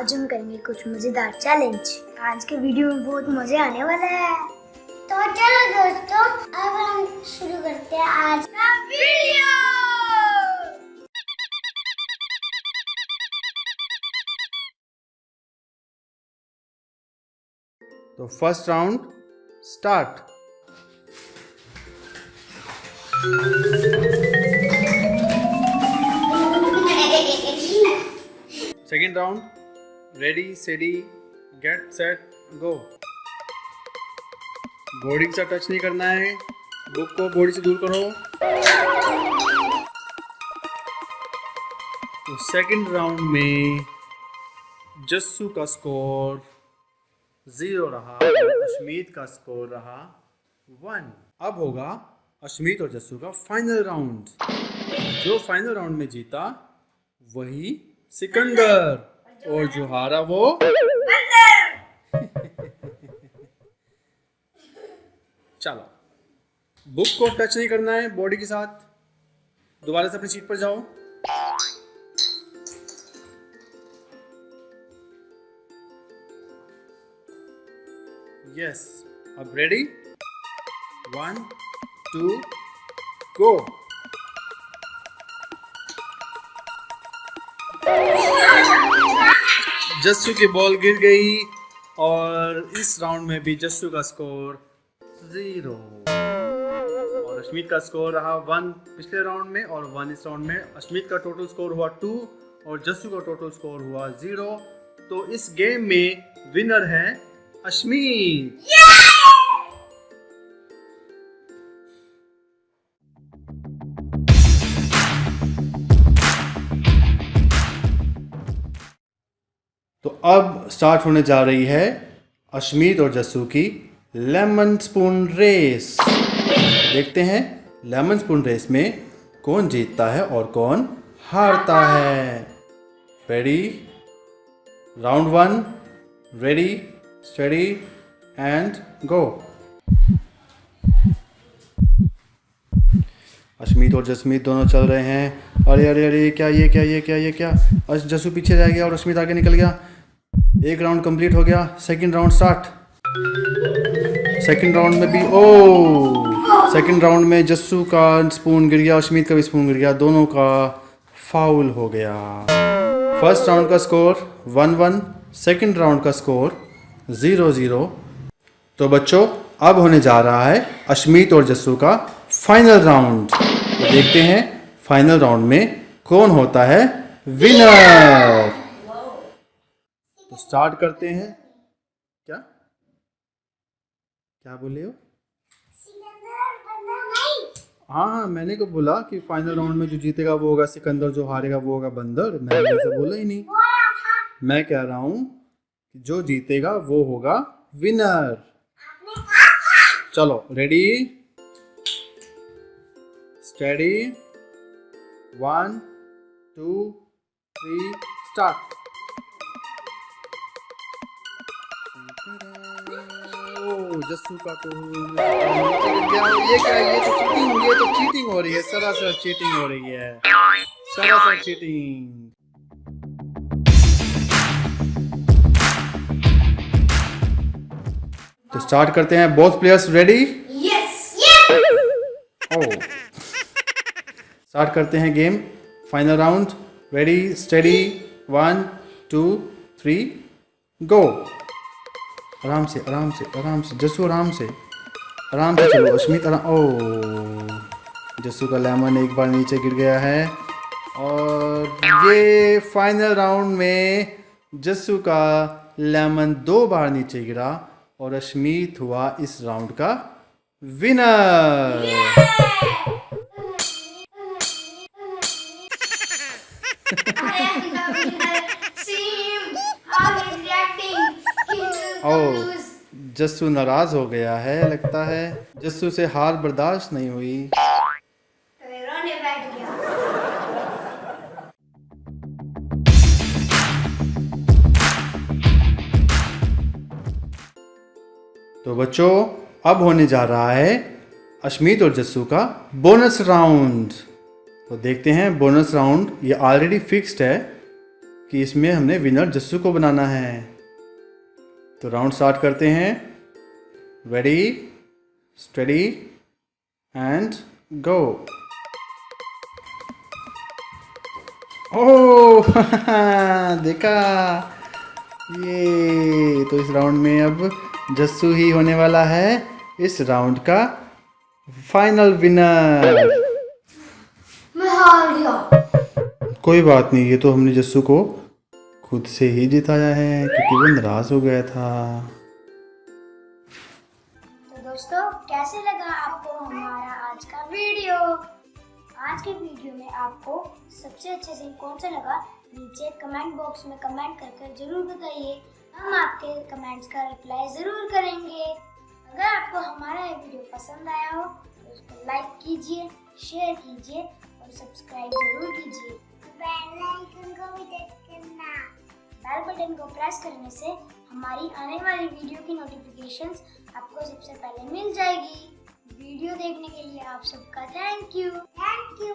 आज हम करेंगे कुछ मज़ेदार चैलेंज आज के वीडियो में बहुत मज़े आने वाला है. तो चलो दोस्तों, अब हम शुरू करते हैं आज का वीडियो तो first round start second round ready steady get set go body साथ टच नहीं करना है। बुक को बॉडी से दूर करो। तो सेकेंड राउंड में जस्सू का स्कोर ज़ीरो रहा, अश्मीत का स्कोर रहा वन अब होगा अश्मीत और जस्सू का फाइनल राउंड जो फाइनल राउंड में जीता, वही सिकंदर। और जो हारा वो? चलो। बुक को टच नहीं करना है बॉडी के साथ। दोबारा से अपनी सीट पर जाओ। यस अब ready one two go Jassu की बॉल गिर गई और इस राउंड में भी जस्सू का स्कोर ज़ीरो। और अश्मीत का स्कोर रहा वन पिछले राउंड में और वन इस राउंड में। अश्मीत का टोटल स्कोर हुआ टू और जस्सू का टोटल स्कोर हुआ ज़ीरो। तो इस गेम में विनर है अश्मीत। तो अब स्टार्ट होने जा रही है अश्मीत और जस्सू की लेमन स्पून रेस देखते हैं लेमन स्पून रेस में कौन जीतता है और कौन हारता है। Ready round one ready steady and go Ashmeet और जसमीत दोनों चल रहे हैं। अरे अरे अरे, क्या ये क्या ये क्या ये, क्या? जसू पीछे रह गया और अश्मीत आगे निकल गया। एक राउंड कंप्लीट हो गया second round start second round में भी ओ सेकंड राउंड में जस्सू का स्पून गिर गया, अश्मीत का भी स्पून गिर गया, दोनों का फाउल हो गया. फ़र्स्ट राउंड का score one one second round का स्कोर ज़ीरो ज़ीरो तो बच्चों, अब होने जा रहा है अश्मीत और जस्सू का फाइनल राउंड तो देखते हैं फाइनल राउंड में कौन होता है विनर स्टार्ट करते हैं। क्या? क्या बोले हो? हाँ हाँ मैंने को बोला कि फाइनल राउंड में जो जीतेगा वो होगा सिकंदर, जो हारेगा वो होगा बंदर। मैंने वैसे बोला ही नहीं। मैं कह रहा हूँ जो जीतेगा वो होगा विनर चलो ready steady one two three start Jassu का तो ये क्या ये तो चीटिंग ये तो चीटिंग हो। रही है सरासर चीटिंग हो रही है सरासर चीटिंग तो स्टार्ट करते हैं बोथ प्लेयर्स रेडी ओ स्टार्ट करते हैं game final round ready steady one two three go आराम से आराम से आराम से जस्सू आराम से। आराम से चलो, अश्मित आराम, ओ जस्सू का लेमन एक बार नीचे गिर गया है। और ये फाइनल राउंड में जस्सू का लेमन दो बार नीचे गिरा और अश्मीत हुआ इस राउंड का विनर ओ जस्सू नाराज़ हो गया है लगता है जस्सू से हार बर्दाश्त नहीं हुई। तो बच्चों अब होने जा रहा है अश्मीत और जस्सू का बोनस राउंड। तो देखते हैं बोनस राउंड ये ऑलरेडी फिक्स्ड है कि इसमें हमने विनर जस्सू को बनाना है। तो राउंड स्टार्ट करते हैं। Ready steady and go oh देखा। ये तो इस राउंड में अब जस्सू ही होने वाला है इस राउंड का फाइनल विनर मैं हार गया। कोई बात नहीं ये तो हमने जस्सू को खुद से ही जिताया है क्योंकि वो नाराज़ हो गया था। दोस्तों, कैसे लगा आपको हमारा आज का वीडियो? आज के वीडियो में आपको सबसे अच्छा सीन कौन सा लगा, नीचे कमेंट बॉक्स में कमेंट कर कर ज़रूर बताइए। हम आपके कमेंट्स का रिप्लाई ज़रूर करेंगे। अगर आपको हमारा ये वीडियो पसंद आया हो तो उसको लाइक कीजिए शेयर कीजिए और सब्सक्राइब ज़रूर कीजिए। बेल आइकन को भी बेल बटन को प्रेस करने से हमारी आने वाली वीडियो की नोटिफिकेशंस आपको सबसे पहले मिल जाएगी। वीडियो देखने के लिए आप सबका थैंक यू थैंक यू